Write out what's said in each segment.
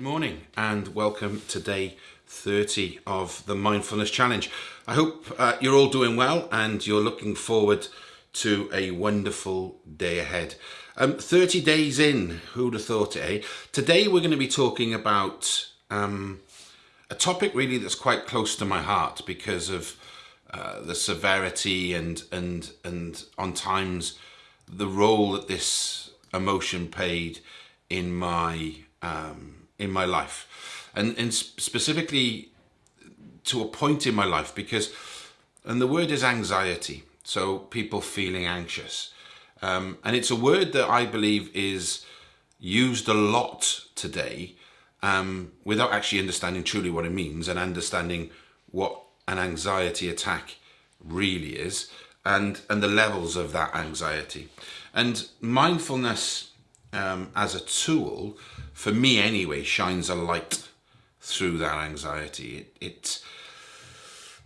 Good morning and welcome to day 30 of the Mindfulness Challenge. I hope uh, you're all doing well and you're looking forward to a wonderful day ahead. Um, 30 days in, who'd have thought it, eh? Today we're going to be talking about um, a topic really that's quite close to my heart because of uh, the severity and, and, and on times the role that this emotion played in my um, in my life, and and specifically to a point in my life because, and the word is anxiety. So people feeling anxious, um, and it's a word that I believe is used a lot today um, without actually understanding truly what it means and understanding what an anxiety attack really is and and the levels of that anxiety and mindfulness um, as a tool for me anyway shines a light through that anxiety. It, it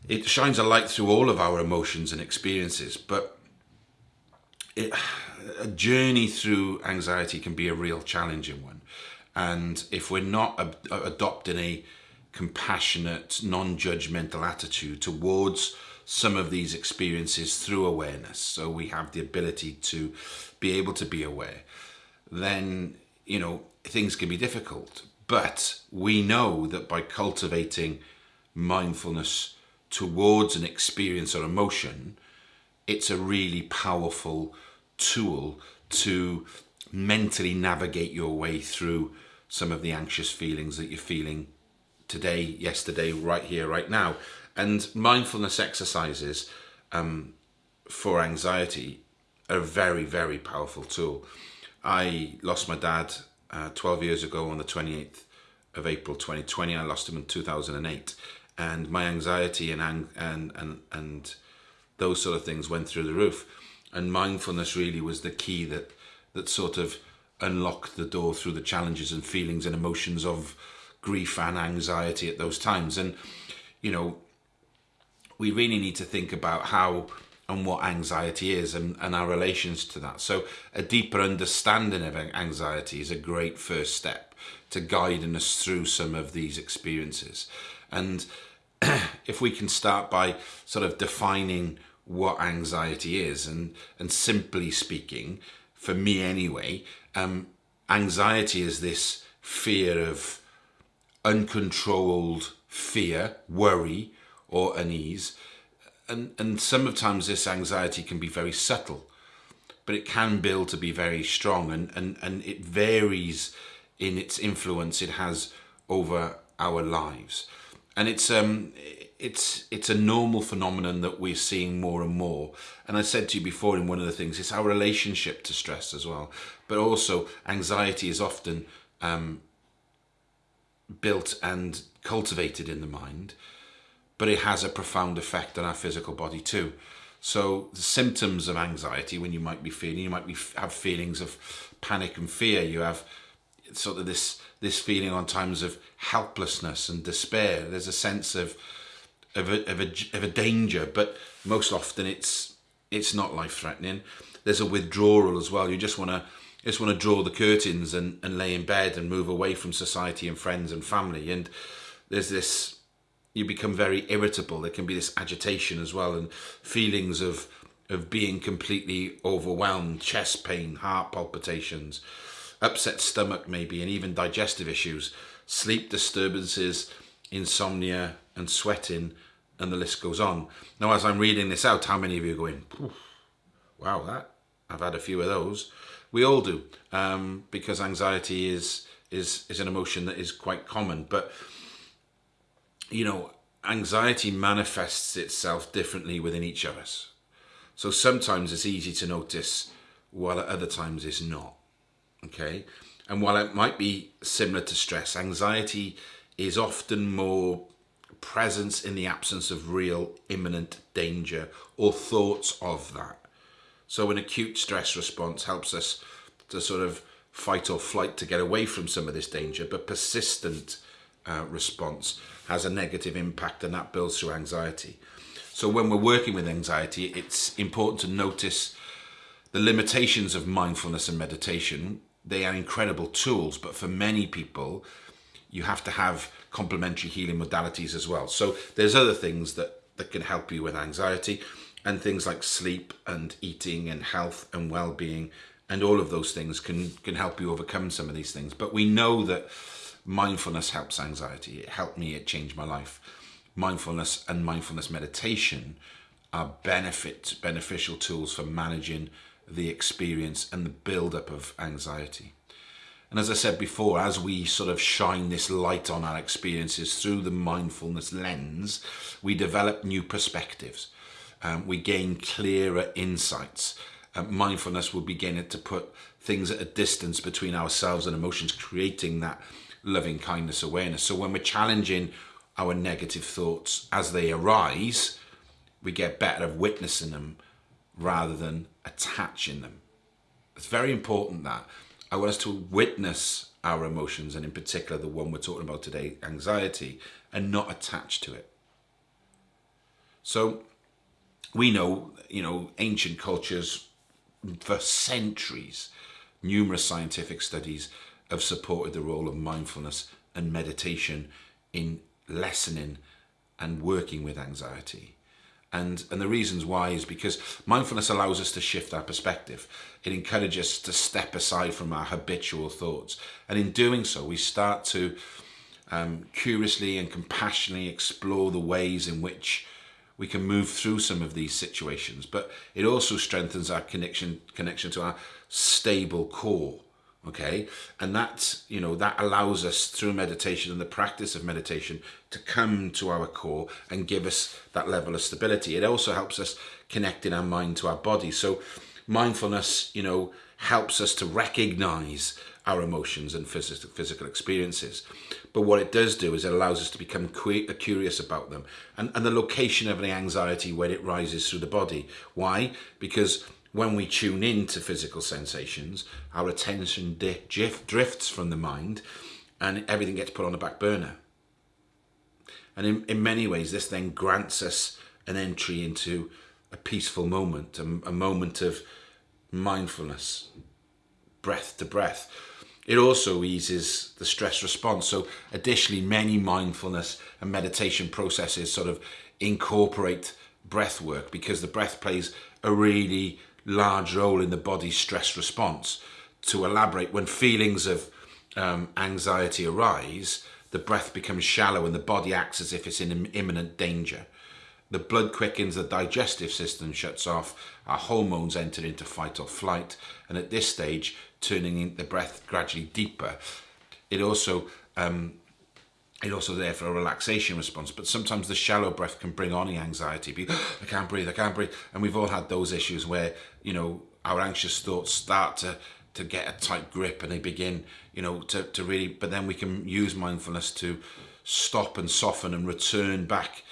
it shines a light through all of our emotions and experiences but it, a journey through anxiety can be a real challenging one. And if we're not adopting a compassionate non-judgmental attitude towards some of these experiences through awareness so we have the ability to be able to be aware then you know things can be difficult but we know that by cultivating mindfulness towards an experience or emotion it's a really powerful tool to mentally navigate your way through some of the anxious feelings that you're feeling today, yesterday, right here, right now. And mindfulness exercises um, for anxiety are a very, very powerful tool. I lost my dad uh, 12 years ago on the 28th of April 2020. I lost him in 2008. And my anxiety and, and, and, and those sort of things went through the roof. And mindfulness really was the key that, that sort of unlocked the door through the challenges and feelings and emotions of grief and anxiety at those times. And, you know, we really need to think about how and what anxiety is and, and our relations to that. So a deeper understanding of anxiety is a great first step to guiding us through some of these experiences. And if we can start by sort of defining what anxiety is and, and simply speaking, for me anyway, um, anxiety is this fear of uncontrolled fear, worry, or unease. And, and sometimes this anxiety can be very subtle, but it can build to be very strong and, and, and it varies in its influence it has over our lives. And it's, um, it's, it's a normal phenomenon that we're seeing more and more. And I said to you before in one of the things, it's our relationship to stress as well. But also anxiety is often um, built and cultivated in the mind, but it has a profound effect on our physical body too. So the symptoms of anxiety, when you might be feeling, you might be have feelings of panic and fear. You have sort of this this feeling on times of helplessness and despair. There's a sense of of a, of a, of a danger, but most often it's it's not life threatening. There's a withdrawal as well. You just want to just want to draw the curtains and, and lay in bed and move away from society and friends and family. And there's this, you become very irritable. There can be this agitation as well and feelings of, of being completely overwhelmed, chest pain, heart palpitations, upset stomach maybe, and even digestive issues, sleep disturbances, insomnia and sweating, and the list goes on. Now, as I'm reading this out, how many of you are going, wow, that, I've had a few of those. We all do, um, because anxiety is is is an emotion that is quite common. But you know, anxiety manifests itself differently within each of us. So sometimes it's easy to notice, while at other times it's not. Okay, and while it might be similar to stress, anxiety is often more presence in the absence of real imminent danger or thoughts of that. So an acute stress response helps us to sort of fight or flight to get away from some of this danger, but persistent uh, response has a negative impact and that builds through anxiety. So when we're working with anxiety, it's important to notice the limitations of mindfulness and meditation. They are incredible tools, but for many people, you have to have complementary healing modalities as well. So there's other things that, that can help you with anxiety and things like sleep and eating and health and well-being and all of those things can can help you overcome some of these things but we know that mindfulness helps anxiety. It helped me it changed my life. Mindfulness and mindfulness meditation are benefit beneficial tools for managing the experience and the build up of anxiety. And as I said before, as we sort of shine this light on our experiences through the mindfulness lens, we develop new perspectives. Um, we gain clearer insights. Uh, mindfulness will begin to put things at a distance between ourselves and emotions, creating that loving kindness awareness. So when we're challenging our negative thoughts as they arise, we get better at witnessing them rather than attaching them. It's very important that I want us to witness our emotions and in particular the one we're talking about today, anxiety, and not attach to it. So we know, you know, ancient cultures for centuries, numerous scientific studies have supported the role of mindfulness and meditation in lessening and working with anxiety. And, and the reasons why is because mindfulness allows us to shift our perspective. It encourages us to step aside from our habitual thoughts. And in doing so, we start to um, curiously and compassionately explore the ways in which we can move through some of these situations but it also strengthens our connection connection to our stable core okay and that you know that allows us through meditation and the practice of meditation to come to our core and give us that level of stability it also helps us connect in our mind to our body so mindfulness you know helps us to recognize our emotions and physical experiences. But what it does do is it allows us to become uh, curious about them and, and the location of the anxiety when it rises through the body. Why? Because when we tune in to physical sensations, our attention drifts from the mind and everything gets put on the back burner. And in, in many ways, this then grants us an entry into a peaceful moment, a, a moment of mindfulness, breath to breath. It also eases the stress response. So additionally, many mindfulness and meditation processes sort of incorporate breath work because the breath plays a really large role in the body's stress response. To elaborate, when feelings of um, anxiety arise, the breath becomes shallow and the body acts as if it's in imminent danger. The blood quickens, the digestive system shuts off, our hormones enter into fight or flight, and at this stage, turning the breath gradually deeper. It also um, it also there for a relaxation response, but sometimes the shallow breath can bring on the anxiety. Be, I can't breathe, I can't breathe, and we've all had those issues where you know our anxious thoughts start to to get a tight grip and they begin you know to, to really but then we can use mindfulness to stop and soften and return back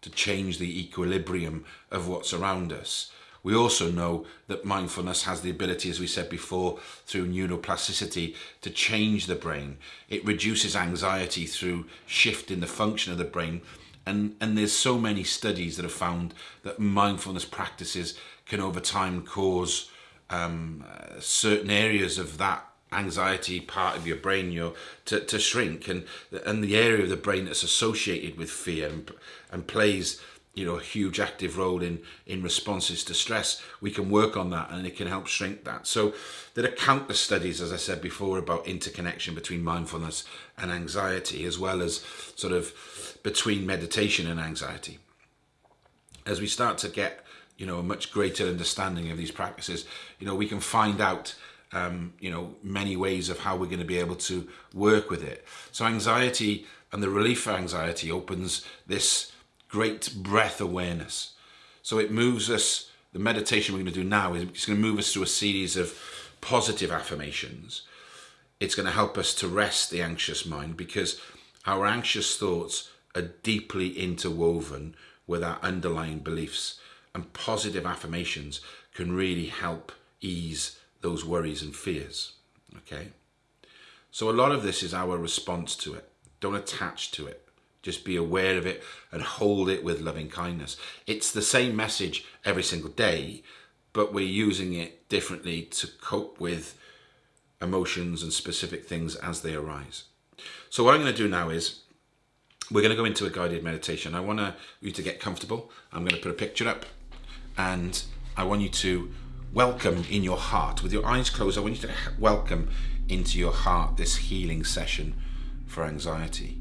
to change the equilibrium of what's around us we also know that mindfulness has the ability, as we said before, through neuroplasticity to change the brain. It reduces anxiety through shifting the function of the brain. And, and there's so many studies that have found that mindfulness practices can over time cause um, uh, certain areas of that anxiety part of your brain your to, to shrink and and the area of the brain that's associated with fear and, and plays you know a huge active role in in responses to stress. We can work on that and it can help shrink that. So there are countless studies as i said before about interconnection between mindfulness and anxiety as well as sort of between meditation and anxiety. As we start to get you know a much greater understanding of these practices you know we can find out um, you know many ways of how we're going to be able to work with it. So anxiety and the relief for anxiety opens this great breath awareness. So it moves us, the meditation we're going to do now is it's going to move us through a series of positive affirmations. It's going to help us to rest the anxious mind because our anxious thoughts are deeply interwoven with our underlying beliefs and positive affirmations can really help ease those worries and fears. Okay. So a lot of this is our response to it. Don't attach to it. Just be aware of it and hold it with loving kindness. It's the same message every single day, but we're using it differently to cope with emotions and specific things as they arise. So what I'm going to do now is we're going to go into a guided meditation. I want you to get comfortable. I'm going to put a picture up and I want you to welcome in your heart, with your eyes closed, I want you to welcome into your heart this healing session for anxiety.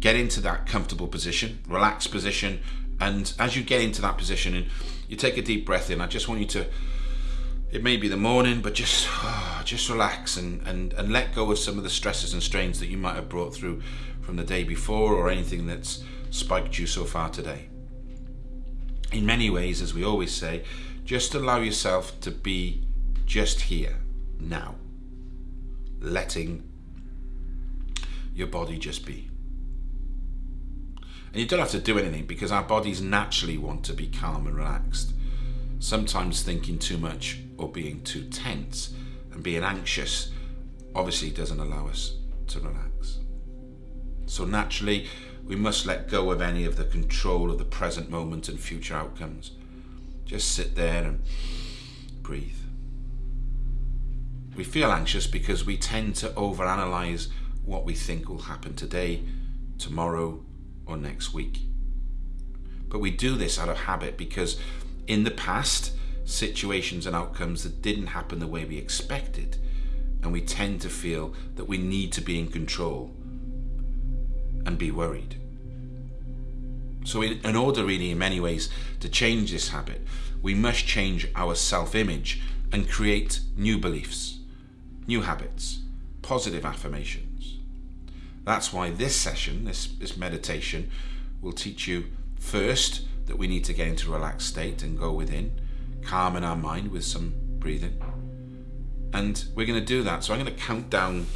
Get into that comfortable position, relaxed position, and as you get into that position and you take a deep breath in, I just want you to it may be the morning, but just just relax and, and, and let go of some of the stresses and strains that you might have brought through from the day before or anything that's spiked you so far today. In many ways, as we always say, just allow yourself to be just here, now, letting your body just be. And you don't have to do anything because our bodies naturally want to be calm and relaxed. Sometimes thinking too much or being too tense and being anxious obviously doesn't allow us to relax. So naturally, we must let go of any of the control of the present moment and future outcomes. Just sit there and breathe. We feel anxious because we tend to overanalyze what we think will happen today, tomorrow, or next week. But we do this out of habit because in the past, situations and outcomes that didn't happen the way we expected, and we tend to feel that we need to be in control and be worried. So, in, order, really, in many ways, to change this habit, we must change our self image and create new beliefs, new habits, positive affirmations. That's why this session, this, this meditation, will teach you first that we need to get into a relaxed state and go within, calming our mind with some breathing. And we're going to do that. So I'm going to count down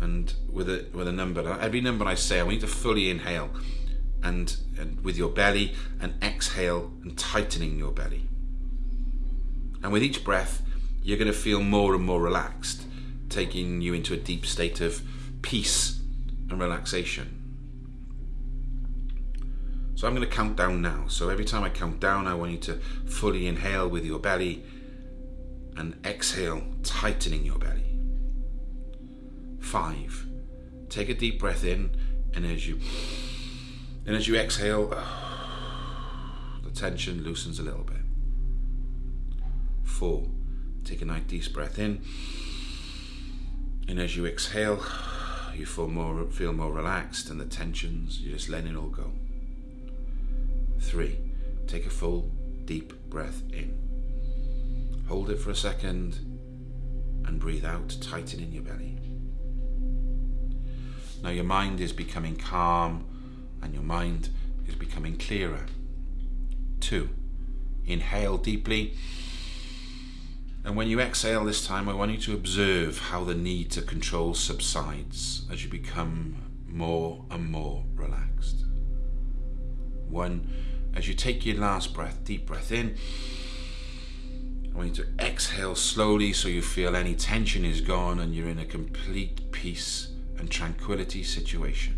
and with a with a number. Every number I say, I want you to fully inhale and, and with your belly and exhale and tightening your belly. And with each breath, you're going to feel more and more relaxed, taking you into a deep state of peace and relaxation. So I'm going to count down now. So every time I count down, I want you to fully inhale with your belly and exhale, tightening your belly. Five. Take a deep breath in, and as you and as you exhale, the tension loosens a little bit. Four. Take a nice deep breath in, and as you exhale, you feel more feel more relaxed, and the tensions you're just letting it all go. Three. Take a full deep breath in. Hold it for a second and breathe out, tightening your belly. Now your mind is becoming calm and your mind is becoming clearer. Two, inhale deeply. And when you exhale this time, I want you to observe how the need to control subsides as you become more and more relaxed. One, as you take your last breath, deep breath in, I want you to exhale slowly so you feel any tension is gone and you're in a complete peace and tranquility situation.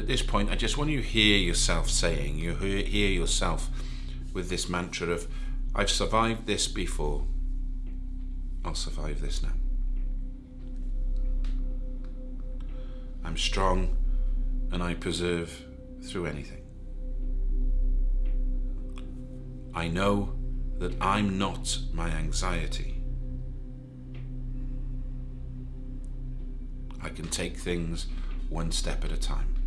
At this point, I just want you to hear yourself saying, you hear yourself with this mantra of, I've survived this before, I'll survive this now. I'm strong and I persevere through anything. I know that I'm not my anxiety. I can take things one step at a time.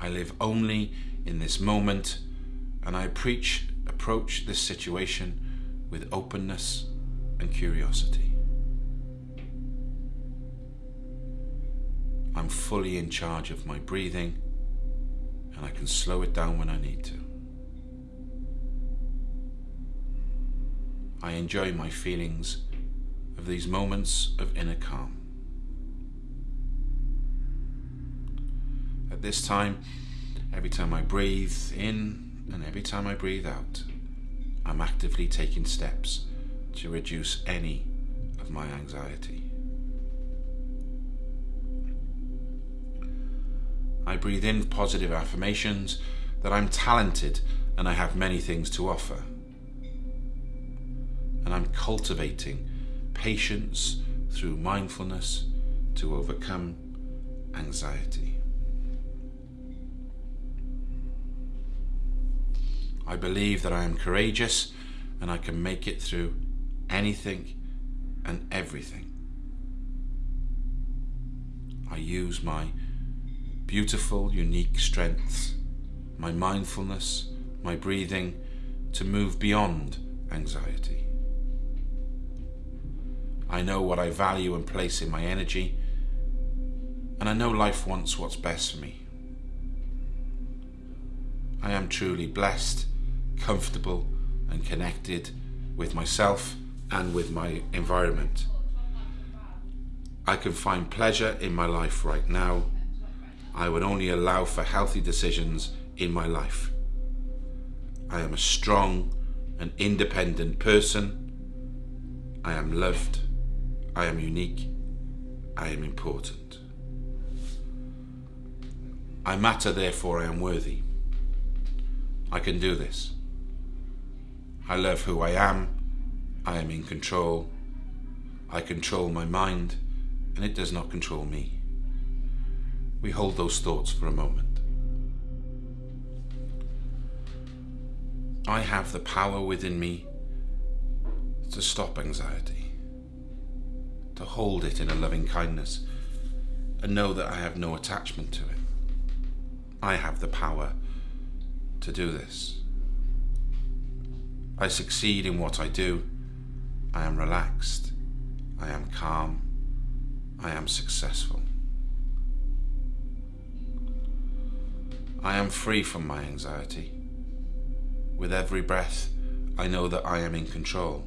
I live only in this moment and I preach, approach this situation with openness and curiosity. I'm fully in charge of my breathing and I can slow it down when I need to. I enjoy my feelings of these moments of inner calm. This time, every time I breathe in and every time I breathe out, I'm actively taking steps to reduce any of my anxiety. I breathe in positive affirmations that I'm talented and I have many things to offer. and I'm cultivating patience through mindfulness to overcome anxiety. I believe that I am courageous and I can make it through anything and everything. I use my beautiful, unique strengths, my mindfulness, my breathing to move beyond anxiety. I know what I value and place in my energy, and I know life wants what's best for me. I am truly blessed, comfortable, and connected with myself and with my environment. I can find pleasure in my life right now. I would only allow for healthy decisions in my life. I am a strong and independent person. I am loved. I am unique. I am important. I matter, therefore I am worthy. I can do this. I love who I am. I am in control. I control my mind and it does not control me. We hold those thoughts for a moment. I have the power within me to stop anxiety, to hold it in a loving kindness, and know that I have no attachment to it. I have the power to do this. I succeed in what I do. I am relaxed. I am calm. I am successful. I am free from my anxiety. With every breath, I know that I am in control.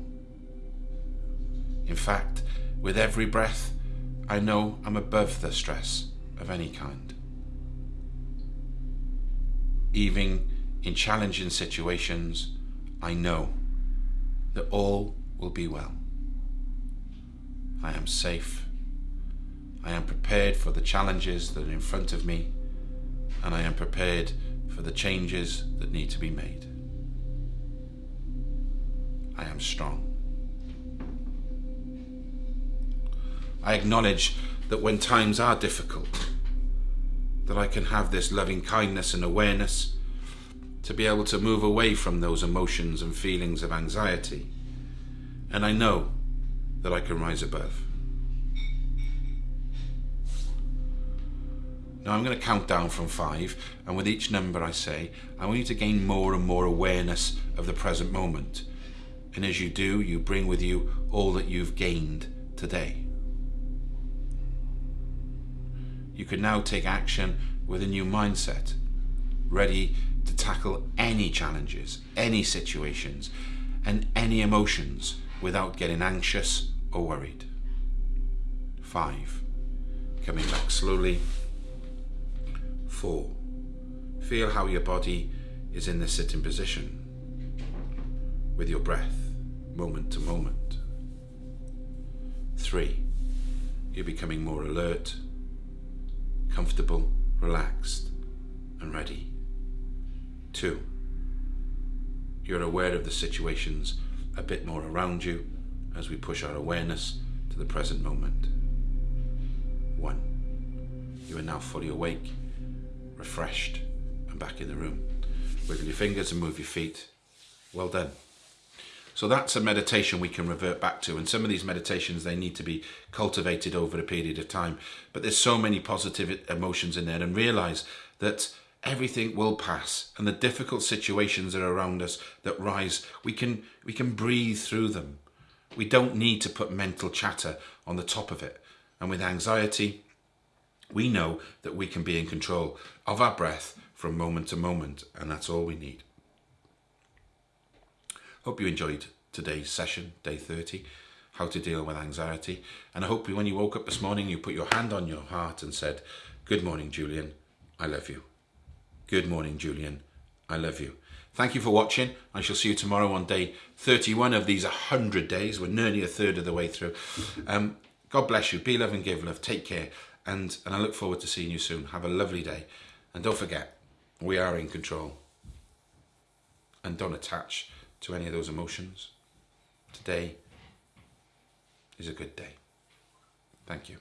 In fact, with every breath, I know I'm above the stress of any kind. Even in challenging situations, I know that all will be well. I am safe. I am prepared for the challenges that are in front of me, and I am prepared for the changes that need to be made. I am strong. I acknowledge that when times are difficult, that I can have this loving kindness and awareness to be able to move away from those emotions and feelings of anxiety. And I know that I can rise above. Now I'm going to count down from five, and with each number I say, I want you to gain more and more awareness of the present moment and as you do, you bring with you all that you've gained today. You can now take action with a new mindset, ready to tackle any challenges, any situations, and any emotions without getting anxious or worried. Five, coming back slowly. Four, feel how your body is in the sitting position with your breath moment to moment. Three, you're becoming more alert, comfortable, relaxed, and ready. Two, you're aware of the situations a bit more around you as we push our awareness to the present moment. One, you are now fully awake, refreshed, and back in the room. Wiggle your fingers and move your feet. Well done. So that's a meditation we can revert back to. And some of these meditations, they need to be cultivated over a period of time. But there's so many positive emotions in there and realize that everything will pass and the difficult situations that are around us that rise, we can, we can breathe through them. We don't need to put mental chatter on the top of it. And with anxiety, we know that we can be in control of our breath from moment to moment. And that's all we need. Hope you enjoyed today's session, day 30, how to deal with anxiety. And I hope when you woke up this morning, you put your hand on your heart and said, good morning, Julian, I love you. Good morning, Julian, I love you. Thank you for watching. I shall see you tomorrow on day 31 of these 100 days. We're nearly a third of the way through. Um, God bless you. Be love and give love. Take care. And, and I look forward to seeing you soon. Have a lovely day. And don't forget, we are in control. And don't attach to any of those emotions. today is a good day. Thank you.